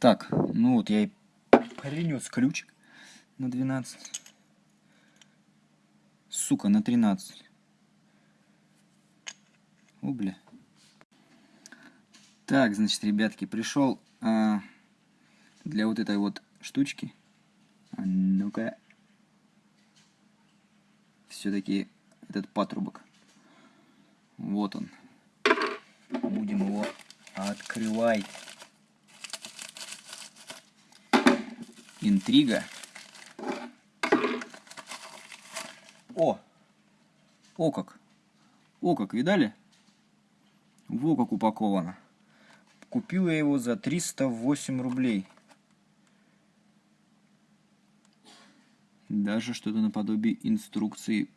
Так, ну вот я и принес ключик на 12. Сука, на 13. О, бля. Так, значит, ребятки, пришел а, для вот этой вот штучки. А ну-ка. Все-таки этот патрубок. Вот он. Будем его открывать. Интрига. О! О как! О как, видали? Во как упаковано. Купил я его за 308 рублей. Даже что-то наподобие инструкции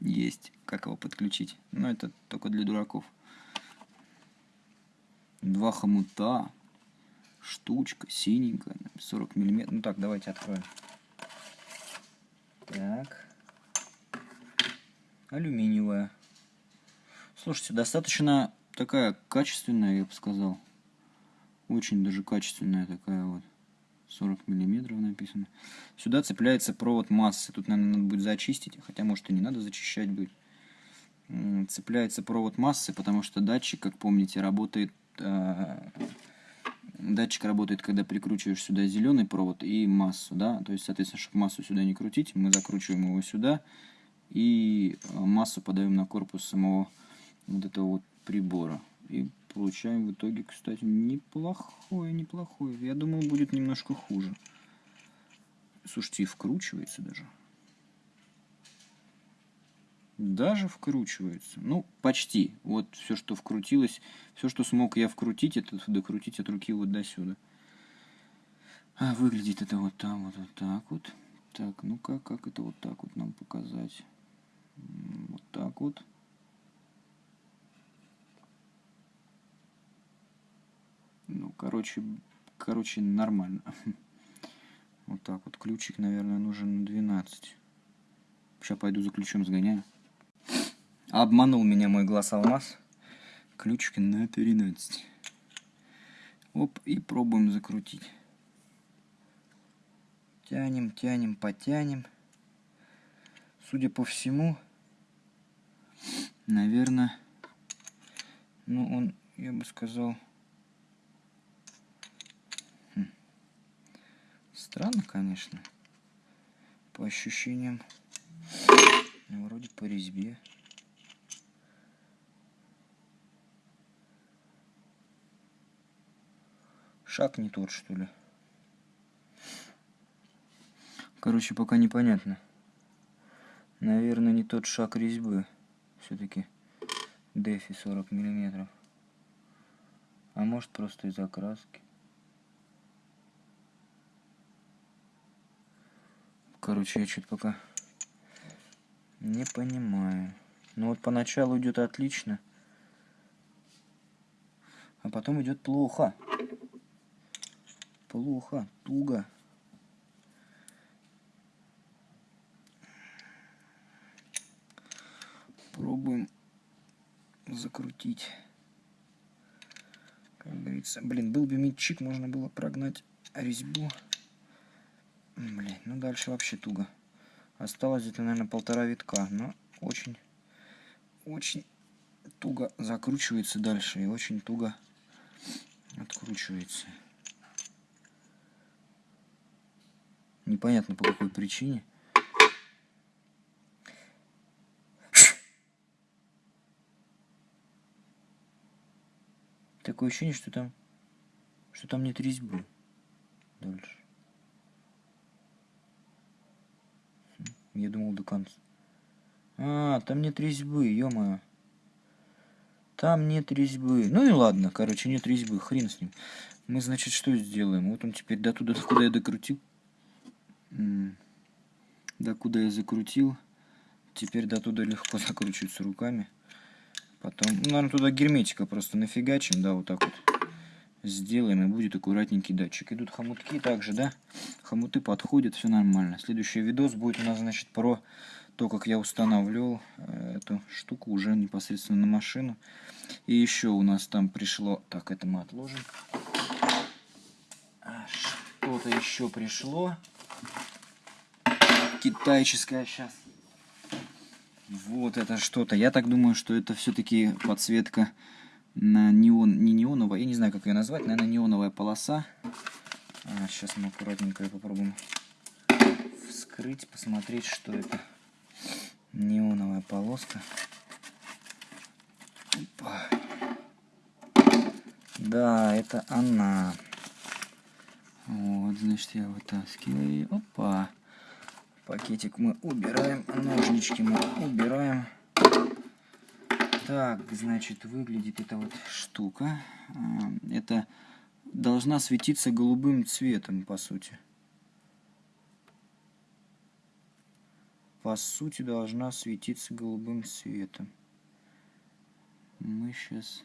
есть, как его подключить. Но это только для дураков. Два хомута, штучка, синенькая, 40 миллиметров. Ну так, давайте откроем. Так. Алюминиевая. Слушайте, достаточно такая качественная, я бы сказал. Очень даже качественная такая вот. 40 миллиметров написано. Сюда цепляется провод массы. Тут, наверное, надо будет зачистить. Хотя, может, и не надо зачищать будет. Цепляется провод массы, потому что датчик, как помните, работает... Датчик работает, когда прикручиваешь сюда зеленый провод и массу, да. То есть, соответственно, чтобы массу сюда не крутить, мы закручиваем его сюда и э, массу подаем на корпус самого вот этого вот прибора. И получаем в итоге, кстати, неплохое, неплохое. Я думал, будет немножко хуже. Слушайте, и вкручивается даже. Даже вкручивается. Ну, почти. Вот все, что вкрутилось, все, что смог я вкрутить, это докрутить от руки вот до сюда. А выглядит это вот там, вот, вот так вот. Так, ну-ка, как это вот так вот нам показать? Вот так вот. Ну, короче, короче, нормально. Вот так вот. Ключик, наверное, нужен 12. Сейчас пойду за ключом сгоняю. Обманул меня мой глаз алмаз. Ключик на 13. Оп, и пробуем закрутить. Тянем, тянем, потянем. Судя по всему, наверное, ну он, я бы сказал, Странно, конечно. По ощущениям. Ну, вроде по резьбе. Шаг не тот, что ли. Короче, пока непонятно. Наверное, не тот шаг резьбы. Все-таки дефи 40 миллиметров. А может просто из окраски. Короче, я что-то пока не понимаю. Ну вот поначалу идет отлично. А потом идет плохо. Плохо, туго. Пробуем закрутить. Как говорится, блин, был бы митчик, можно было прогнать резьбу. Блин, ну дальше вообще туго. Осталось где-то, наверное, полтора витка, но очень, очень туго закручивается дальше и очень туго откручивается. Непонятно по какой причине. Такое ощущение, что там, что там нет резьбы дальше. Я думал до конца. А, там нет резьбы, ё-моё. Там нет резьбы. Ну и ладно, короче, нет резьбы, хрен с ним. Мы, значит, что сделаем? Вот он теперь до туда, куда я докрутил. До куда я закрутил. Теперь до туда легко закручивается руками. Потом, ну, наверное, туда герметика просто нафигачим, да, вот так вот сделаем, и будет аккуратненький датчик. Идут хомутки также, да? Хомуты подходят, все нормально. Следующий видос будет у нас, значит, про то, как я устанавливал э, эту штуку уже непосредственно на машину. И еще у нас там пришло... Так, это мы отложим. что-то еще пришло. Китайческое сейчас. Вот это что-то. Я так думаю, что это все-таки подсветка на неон, не неоновая, я не знаю, как ее назвать, наверное, неоновая полоса. А, сейчас мы аккуратненько попробуем вскрыть, посмотреть, что это. Неоновая полоска. Опа. Да, это она. Вот, значит, я вытаскиваю. Опа. Пакетик мы убираем, ножнички мы убираем. Так, значит, выглядит эта вот штука. А, это должна светиться голубым цветом, по сути. По сути, должна светиться голубым цветом. Мы сейчас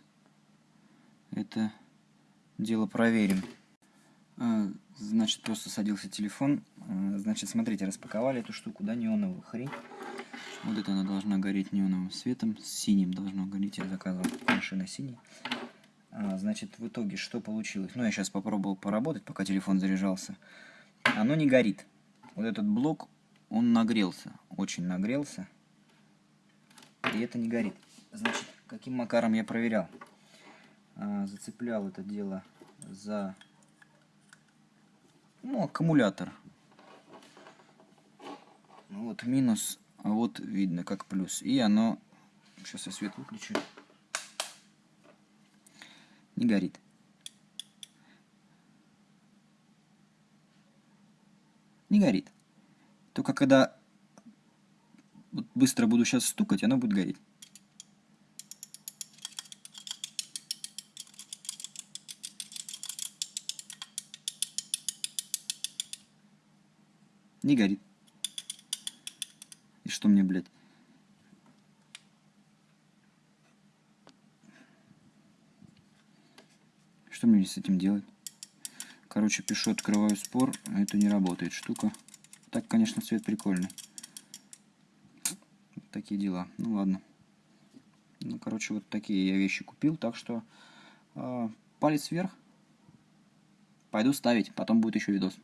это дело проверим. А, значит, просто садился телефон. А, значит, смотрите, распаковали эту штуку, да, неоновую хрень. Вот это она должна гореть неоновым светом, синим должно гореть, я заказывал машина синий. А, значит, в итоге что получилось? Ну, я сейчас попробовал поработать, пока телефон заряжался. Оно не горит. Вот этот блок, он нагрелся, очень нагрелся. И это не горит. Значит, каким макаром я проверял? Зацеплял это дело за ну, аккумулятор. Вот минус а вот видно как плюс. И оно, сейчас я свет выключу, не горит. Не горит. Только когда быстро буду сейчас стукать, оно будет гореть. Не горит. И что мне, блядь? Что мне с этим делать? Короче, пишу, открываю спор, это не работает штука. Так, конечно, цвет прикольный. Такие дела. Ну ладно. Ну, короче, вот такие я вещи купил, так что э, палец вверх. Пойду ставить, потом будет еще видос.